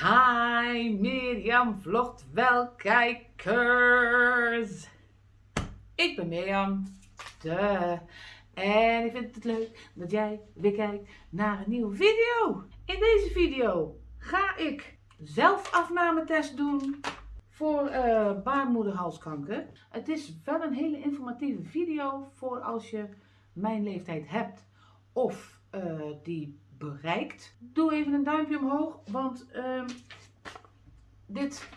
Hi Mirjam vlogt wel kijkers. Ik ben Mirjam. De. En ik vind het leuk dat jij weer kijkt naar een nieuwe video. In deze video ga ik zelfafnametest doen voor uh, baarmoederhalskanker. Het is wel een hele informatieve video voor als je mijn leeftijd hebt of uh, die bereikt. Doe even een duimpje omhoog, want uh, dit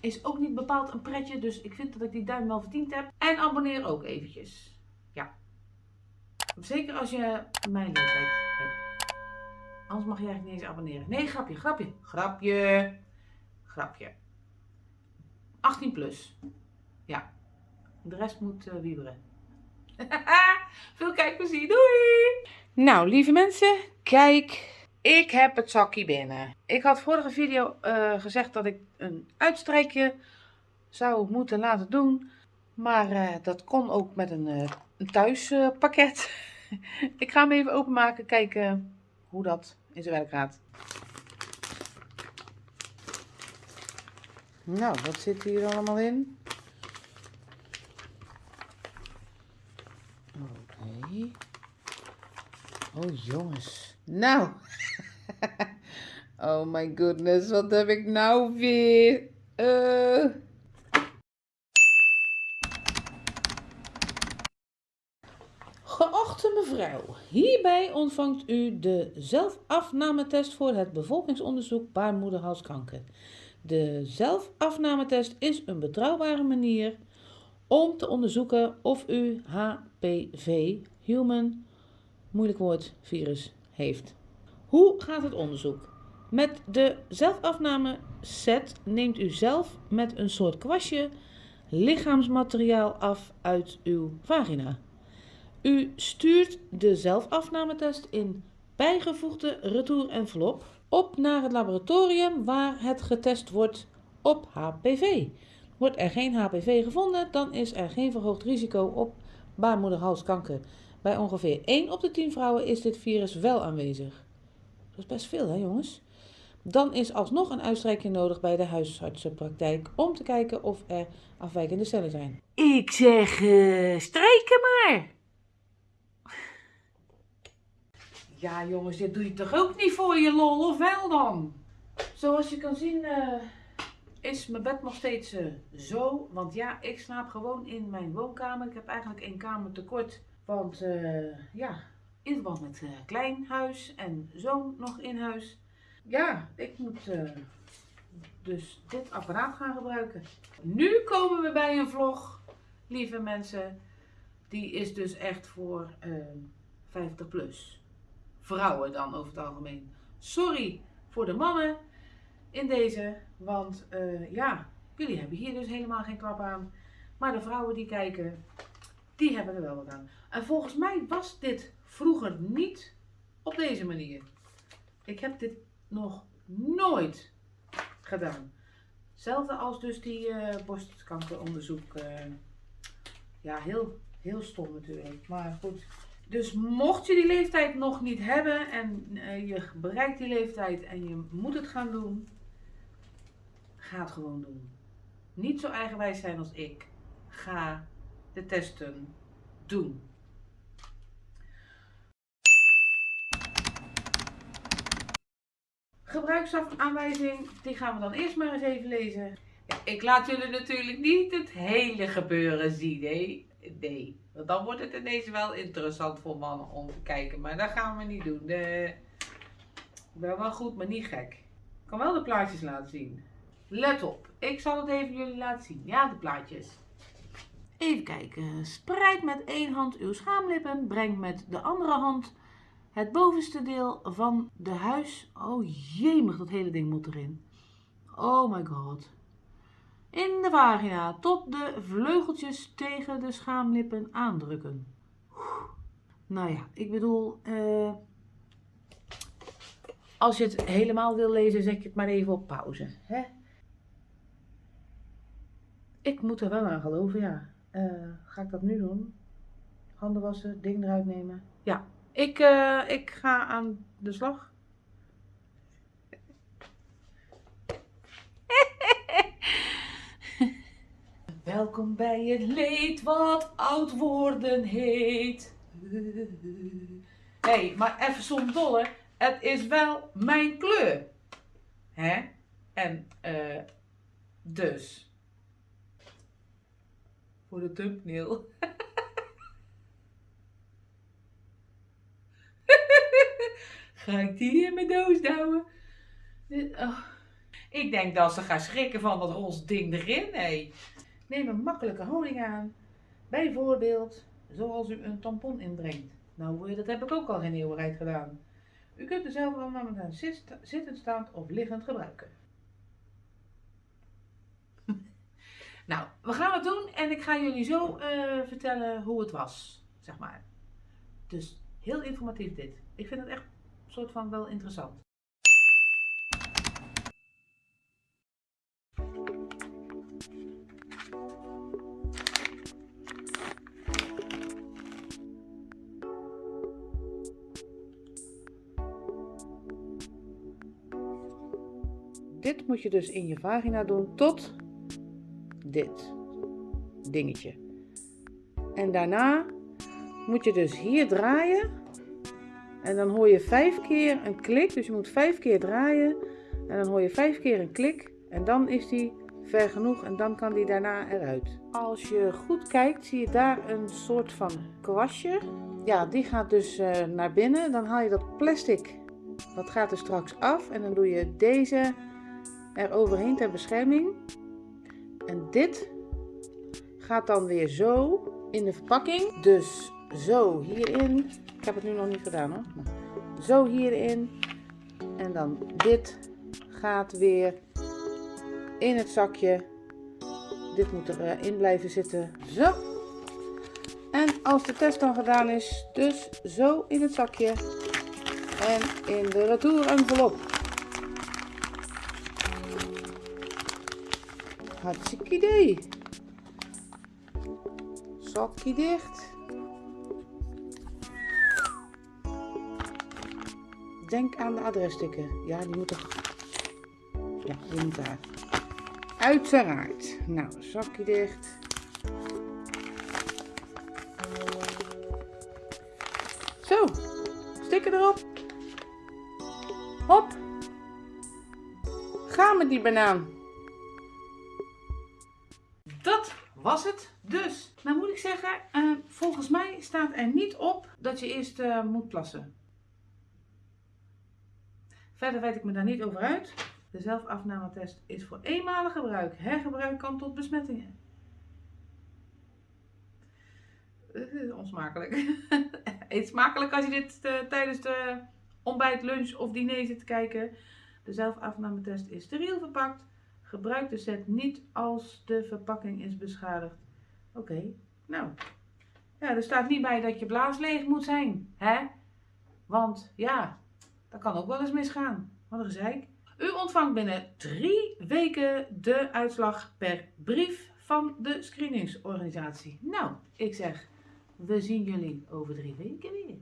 is ook niet bepaald een pretje. Dus ik vind dat ik die duim wel verdiend heb. En abonneer ook eventjes. Ja. Zeker als je mijn leeftijd hebt. Anders mag je eigenlijk niet eens abonneren. Nee, grapje, grapje, grapje, grapje. 18 plus. Ja. De rest moet uh, wieberen. Veel kijkplezier. Doei! Nou, lieve mensen, kijk. Ik heb het zakje binnen. Ik had vorige video uh, gezegd dat ik een uitstrijkje zou moeten laten doen. Maar uh, dat kon ook met een, uh, een thuispakket. ik ga hem even openmaken, kijken hoe dat in zijn werk gaat. Nou, wat zit hier allemaal in? Oh jongens. Nou. oh my goodness, wat heb ik nou weer? Uh... Geachte mevrouw, hierbij ontvangt u de zelfafnametest voor het bevolkingsonderzoek baarmoederhalskanker. De zelfafnametest is een betrouwbare manier om te onderzoeken of u HPV, Human moeilijk woord, virus heeft. Hoe gaat het onderzoek? Met de zelfafname set neemt u zelf met een soort kwastje lichaamsmateriaal af uit uw vagina. U stuurt de zelfafnametest in bijgevoegde retour-envelop op naar het laboratorium waar het getest wordt op HPV. Wordt er geen HPV gevonden, dan is er geen verhoogd risico op baarmoederhalskanker. Bij ongeveer 1 op de 10 vrouwen is dit virus wel aanwezig. Dat is best veel, hè jongens? Dan is alsnog een uitstrijking nodig bij de huisartsenpraktijk om te kijken of er afwijkende cellen zijn. Ik zeg, uh, strijken maar! Ja jongens, dit doe je toch ook niet voor je lol, of wel dan? Zoals je kan zien uh, is mijn bed nog steeds uh, zo. Want ja, ik slaap gewoon in mijn woonkamer. Ik heb eigenlijk één kamer tekort want uh, ja, in verband met uh, klein huis en zoon nog in huis. Ja, ik moet uh, dus dit apparaat gaan gebruiken. Nu komen we bij een vlog, lieve mensen. Die is dus echt voor 50 plus. Vrouwen dan over het algemeen. Sorry voor de mannen in deze. Want ja, jullie hebben hier dus helemaal geen klap aan. Maar de vrouwen die kijken, die hebben er wel wat aan. En volgens mij was dit vroeger niet op deze manier. Ik heb dit nog nooit gedaan. Hetzelfde als dus die uh, borstkankeronderzoek. Uh, ja, heel, heel stom natuurlijk. Maar goed. Dus mocht je die leeftijd nog niet hebben en uh, je bereikt die leeftijd en je moet het gaan doen, ga het gewoon doen. Niet zo eigenwijs zijn als ik. Ga testen doen. Gebruiksaanwijzing, die gaan we dan eerst maar eens even lezen. Ik laat jullie natuurlijk niet het hele gebeuren zien, nee. Nee, want dan wordt het ineens wel interessant voor mannen om te kijken. Maar dat gaan we niet doen. De... Ik ben wel goed, maar niet gek. Ik kan wel de plaatjes laten zien. Let op, ik zal het even jullie laten zien. Ja, de plaatjes. Even kijken. Spreid met één hand uw schaamlippen. Breng met de andere hand het bovenste deel van de huis. Oh jemig, dat hele ding moet erin. Oh my god. In de vagina tot de vleugeltjes tegen de schaamlippen aandrukken. Nou ja, ik bedoel, uh, als je het helemaal wil lezen, zet je het maar even op pauze. Hè? Ik moet er wel aan geloven, ja. Eh, ga ik dat nu doen? Handen wassen, ding eruit nemen? Ja, ik, eh, ik ga aan de slag. Welkom bij het leed wat oud worden heet. Hé, hey, maar even zonder dolle. Het is wel mijn kleur. Hè? En uh, dus... Voor de thumbnail. Ga ik die in mijn doos douwen? Oh. Ik denk dat ze gaan schrikken van dat roze ding erin. Nee. Neem een makkelijke houding aan. Bijvoorbeeld zoals u een tampon inbrengt. Nou, eh, dat heb ik ook al geen eeuwigheid gedaan. U kunt er zelf zit- zittend, staand of liggend gebruiken. Nou, we gaan het doen en ik ga jullie zo eh, vertellen hoe het was, zeg maar. Dus heel informatief dit. Ik vind het echt een soort van wel interessant. Dit moet je dus in je vagina doen tot dit dingetje. En daarna moet je dus hier draaien. En dan hoor je vijf keer een klik. Dus je moet vijf keer draaien. En dan hoor je vijf keer een klik. En dan is die ver genoeg en dan kan die daarna eruit. Als je goed kijkt zie je daar een soort van kwastje. Ja, die gaat dus eh, naar binnen. Dan haal je dat plastic. Dat gaat er straks af. En dan doe je deze er overheen ter bescherming. En dit gaat dan weer zo in de verpakking. Dus zo hierin. Ik heb het nu nog niet gedaan hoor. Zo hierin. En dan dit gaat weer in het zakje. Dit moet erin blijven zitten. Zo. En als de test dan gedaan is, dus zo in het zakje. En in de retour envelop. Hartstikke idee. Zakje dicht. Denk aan de adresstukken. Ja, die moeten. Ja, die moet daar. Uiteraard. Nou, zakje dicht. Zo, sticker erop. Hop. Ga met die banaan. Was het dus. Nou moet ik zeggen, eh, volgens mij staat er niet op dat je eerst eh, moet plassen. Verder weet ik me daar niet over uit. De zelfafnametest is voor eenmalig gebruik. Hergebruik kan tot besmettingen. Is onsmakelijk. Eet smakelijk als je dit tijdens de ontbijt, lunch of diner zit te kijken. De zelfafnametest is steriel verpakt. Gebruik de set niet als de verpakking is beschadigd. Oké, nou. Ja, er staat niet bij dat je blaas leeg moet zijn. Hè? Want ja, dat kan ook wel eens misgaan. Wat een gezeik. U ontvangt binnen drie weken de uitslag per brief van de screeningsorganisatie. Nou, ik zeg, we zien jullie over drie weken weer.